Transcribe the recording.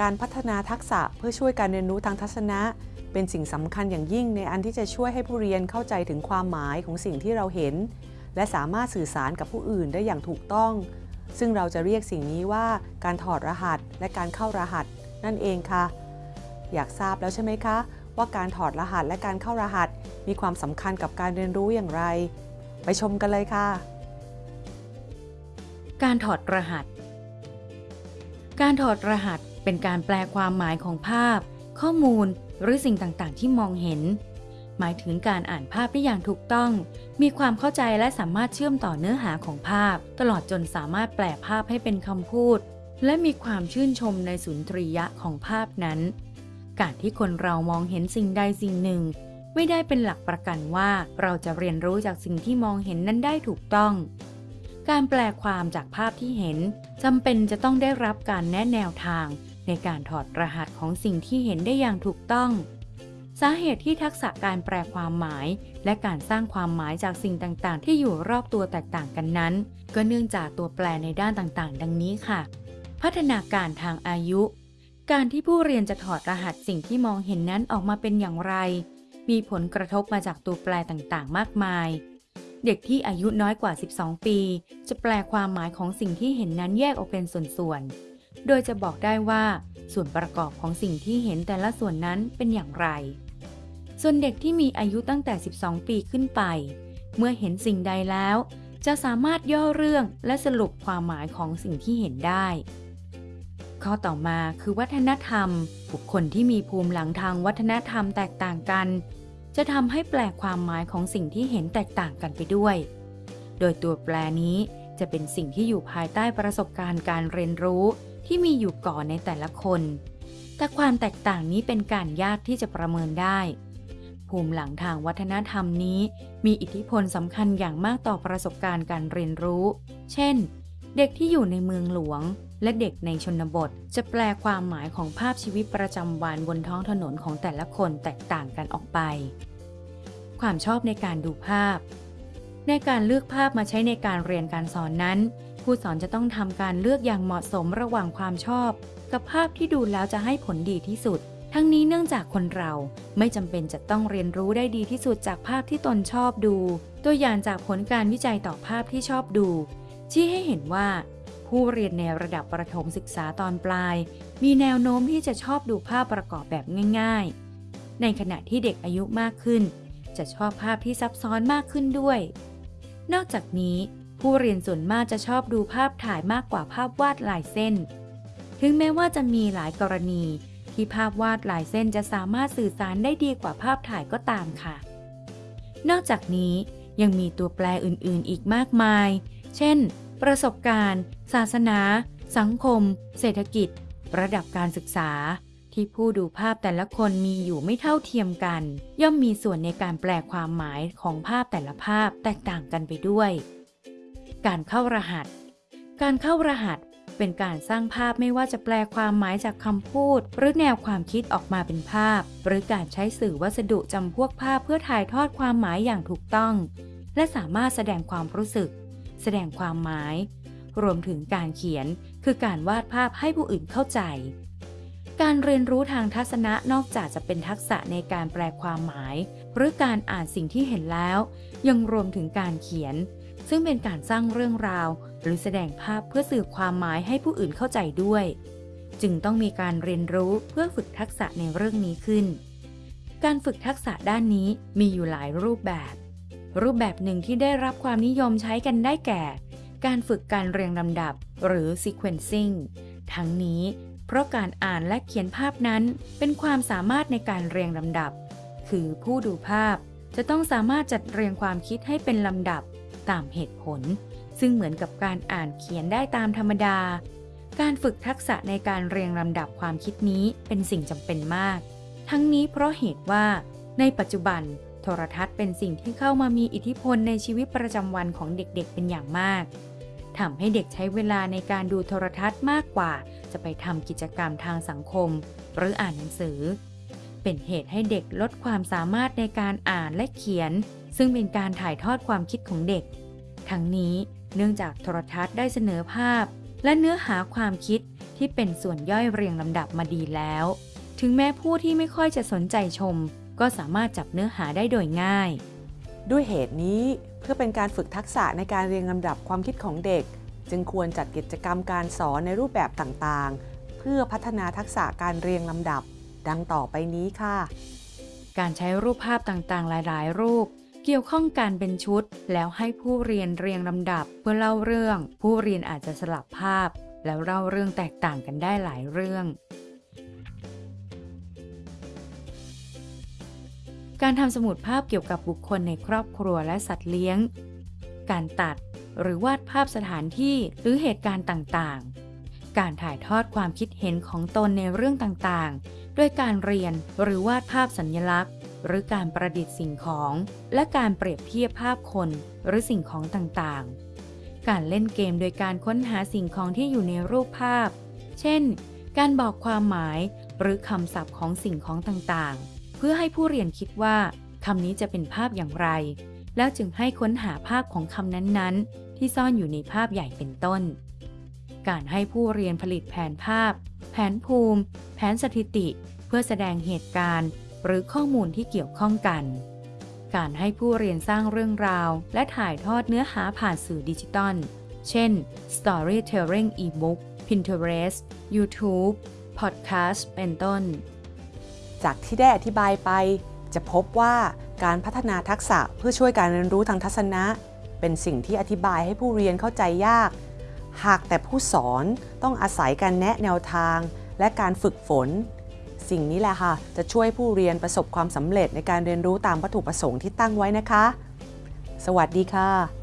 การพัฒนาทักษะเพื่อช่วยการเรียนรู้ทางทัศนะ เป็นสิ่งสำคัญอย่างยิ่งในอันที่จะช่วยให้ผู้เรียนเข้าใจถึงความหมายของสิ่งที่เราเห็น และสามารถสื่อสารกับผู้อื่นได้อย่างถูกต้อง ซึ่งเราจะเรียกสิ่งนี้ว่าการถอดรหัสและการเข้ารหัส นั่นเองค่ะ อยากทราบแล้วใช่ไหมคะ ว่าการถอดรหัสและการเข้ารหัส มีความสำคัญกับการเรียนรู้อย่างไร ไปชมกันเลยค่ะ การถอดรหัสการถอดรหัส เป็นการแปลความหมายของภาพ ข้อมูลหรือสิ่งต่างๆ ที่มองเห็น หมายถึงการอ่านภาพได้อย่างถูกต้อง มีความเข้าใจและสามารถเชื่อมต่อเนื้อหาของภาพ ตลอดจนสามารถแปลภาพให้เป็นคำพูด และมีความชื่นชมในสุนทรียะของภาพนั้น การที่คนเรามองเห็นสิ่งใดสิ่งหนึ่ง ไม่ได้เป็นหลักประกันว่าเราจะเรียนรู้จากสิ่งที่มองเห็นนั้นได้ถูกต้องการแปลความจากภาพที่เห็นจำเป็นจะต้องได้รับการแนะแนวทาง ในการถอดรหัสของสิ่งที่เห็นได้อย่างถูกต้อง สาเหตุที่ทักษะการแปลความหมาย และการสร้างความหมายจากสิ่งต่างๆ ที่อยู่รอบตัวแตกต่างกันนั้น ก็เนื่องจากตัวแปรในด้านต่างๆ ดังนี้ค่ะ พัฒนาการทางอายุ การที่ผู้เรียนจะถอดรหัสสิ่งที่มองเห็นนั้นออกมาเป็นอย่างไร มีผลกระทบมาจากตัวแปรต่างๆ มากมายเด็กที่อายุน้อยกว่า 12 ปี จะแปลความหมายของสิ่งที่เห็นนั้นแยกออกเป็นส่วนๆ โดยจะบอกได้ว่าส่วนประกอบของสิ่งที่เห็นแต่ละส่วนนั้นเป็นอย่างไร ส่วนเด็กที่มีอายุตั้งแต่ 12 ปีขึ้นไป เมื่อเห็นสิ่งใดแล้ว จะสามารถย่อเรื่องและสรุปความหมายของสิ่งที่เห็นได้ ข้อต่อมาคือวัฒนธรรม บุคคลที่มีภูมิหลังทางวัฒนธรรมแตกต่างกัน จะทำให้แปลความหมายของสิ่งที่เห็นแตกต่างกันไปด้วย โดยตัวแปลนี้จะเป็นสิ่งที่อยู่ภายใต้ประสบการณ์การเรียนรู้ ที่มีอยู่ก่อนในแต่ละคน แต่ความแตกต่างนี้เป็นการยากที่จะประเมินได้ ภูมิหลังทางวัฒนธรรมนี้ มีอิทธิพลสำคัญอย่างมากต่อประสบการณ์การเรียนรู้ เช่น เด็กที่อยู่ในเมืองหลวง และเด็กในชนบท จะแปลความหมายของภาพชีวิตประจำวันบนท้องถนนของแต่ละคนแตกต่างกันออกไป ความชอบในการดูภาพ ในการเลือกภาพมาใช้ในการเรียนการสอนนั้น ผู้สอนจะต้องทำการเลือกอย่างเหมาะสมระหว่างความชอบ กับภาพที่ดูแล้วจะให้ผลดีที่สุด ทั้งนี้เนื่องจากคนเราไม่จำเป็นจะต้องเรียนรู้ได้ดีที่สุดจากภาพที่ตนชอบดู ตัวอย่างจากผลการวิจัยต่อภาพที่ชอบดู ชี้ให้เห็นว่า ผู้เรียนในระดับประถมศึกษาตอนปลาย มีแนวโน้มที่จะชอบดูภาพประกอบแบบง่าย ๆ ในขณะที่เด็กอายุมากขึ้น จะชอบภาพที่ซับซ้อนมากขึ้นด้วย นอกจากนี้ ผู้เรียนส่วนมากจะชอบดูภาพถ่ายมากกว่าภาพวาดลายเส้น ถึงแม้ว่าจะมีหลายกรณี ที่ภาพวาดลายเส้นจะสามารถสื่อสารได้ดีกว่าภาพถ่ายก็ตามค่ะ นอกจากนี้ยังมีตัวแปรอื่นๆ อีกมากมาย เช่น ประสบการณ์ ศาสนา สังคม เศรษฐกิจ ระดับการศึกษา ที่ผู้ดูภาพแต่ละคนมีอยู่ไม่เท่าเทียมกัน ย่อมมีส่วนในการแปลความหมายของภาพแต่ละภาพแตกต่างกันไปด้วย การเข้ารหัส การเข้ารหัสเป็นการสร้างภาพไม่ว่าจะแปลความหมายจากคำพูด หรือแนวความคิดออกมาเป็นภาพ หรือการใช้สื่อวัสดุจำพวกภาพเพื่อถ่ายทอดความหมายอย่างถูกต้อง และสามารถแสดงความรู้สึก แสดงความหมาย รวมถึงการเขียน คือการวาดภาพให้ผู้อื่นเข้าใจ การเรียนรู้ทางทัศนะนอกจากจะเป็นทักษะในการแปลความหมาย หรือการอ่านสิ่งที่เห็นแล้ว ยังรวมถึงการเขียน ซึ่งเป็นการสร้างเรื่องราว หรือแสดงภาพเพื่อสื่อความหมายให้ผู้อื่นเข้าใจด้วย จึงต้องมีการเรียนรู้เพื่อฝึกทักษะในเรื่องนี้ขึ้น การฝึกทักษะด้านนี้มีอยู่หลายรูปแบบ รูปแบบหนึ่งที่ได้รับความนิยมใช้กันได้แก่ การฝึกการเรียงลำดับ หรือ sequencing ทั้งนี้ เพราะการอ่านและเขียนภาพนั้นเป็นความสามารถในการเรียงลำดับ คือผู้ดูภาพจะต้องสามารถจัดเรียงความคิดให้เป็นลำดับตามเหตุผล ซึ่งเหมือนกับการอ่านเขียนได้ตามธรรมดา การฝึกทักษะในการเรียงลำดับความคิดนี้เป็นสิ่งจำเป็นมาก ทั้งนี้เพราะเหตุว่า ในปัจจุบัน โทรทัศน์เป็นสิ่งที่เข้ามามีอิทธิพลในชีวิตประจำวันของเด็กๆ เป็นอย่างมากทำให้เด็กใช้เวลาในการดูโทรทัศน์มากกว่า จะไปทำกิจกรรมทางสังคม หรืออ่านหนังสือ เป็นเหตุให้เด็กลดความสามารถในการอ่านและเขียน ซึ่งเป็นการถ่ายทอดความคิดของเด็ก ทั้งนี้เนื่องจากโทรทัศน์ได้เสนอภาพ และเนื้อหาความคิดทที่เป็นส่วนย่อยเรียงลำดับมาดีแล้ว ถึงแม้ผู้ที่ไม่ค่อยจะสนใจชม ก็สามารถจับเนื้อหาได้โดยง่าย ด้วยเหตุนี้เพื่อเป็นการฝึกทักษะในการเรียงลำดับความคิดของเด็ก จึงควรจัดกิจกรรมการสอนในรูปแบบต่างๆ เพื่อพัฒนาทักษะการเรียงลำดับ ดังต่อไปนี้ค่ะ การใช้รูปภาพต่างๆ หลาย ๆ รูป เกี่ยวข้องกันเป็นชุด แล้วให้ผู้เรียนเรียงลำดับเพื่อเล่าเรื่อง ผู้เรียนอาจจะสลับภาพ แล้วเล่าเรื่องแตกต่างกันได้หลายเรื่องการทำสมุดภาพเกี่ยวกับบุคคลในครอบครัวและสัตว์เลี้ยง การตัดหรือวาดภาพสถานที่หรือเหตุการณ์ต่างๆ การถ่ายทอดความคิดเห็นของตนในเรื่องต่างๆ ด้วยการเรียนหรือวาดภาพสัญลักษณ์ หรือการประดิษฐ์สิ่งของ และการเปรียบเทียบภาพคนหรือสิ่งของต่างๆ การเล่นเกมโดยการค้นหาสิ่งของที่อยู่ในรูปภาพ เช่น การบอกความหมายหรือคำศัพท์ของสิ่งของต่างๆ เพื่อให้ผู้เรียนคิดว่าคำนี้จะเป็นภาพอย่างไร แล้วจึงให้ค้นหาภาพของคำนั้นๆ ที่ซ่อนอยู่ในภาพใหญ่เป็นต้น การให้ผู้เรียนผลิตแผนภาพ แผนภูมิ แผนสถิติ เพื่อแสดงเหตุการณ์ หรือข้อมูลที่เกี่ยวข้องกัน การให้ผู้เรียนสร้างเรื่องราว และถ่ายทอดเนื้อหาผ่านสื่อดิจิตอล เช่น Storytelling e-book Pinterest YouTube Podcast เป็นต้น จากที่ได้อธิบายไป จะพบว่าการพัฒนาทักษะเพื่อช่วยการเรียนรู้ทางทัศนะ เป็นสิ่งที่อธิบายให้ผู้เรียนเข้าใจยาก หากแต่ผู้สอนต้องอาศัยการแนะแนวทาง และการฝึกฝน สิ่งนี้แหละค่ะ จะช่วยผู้เรียนประสบความสำเร็จในการเรียนรู้ตามวัตถุประสงค์ที่ตั้งไว้นะคะ สวัสดีค่ะ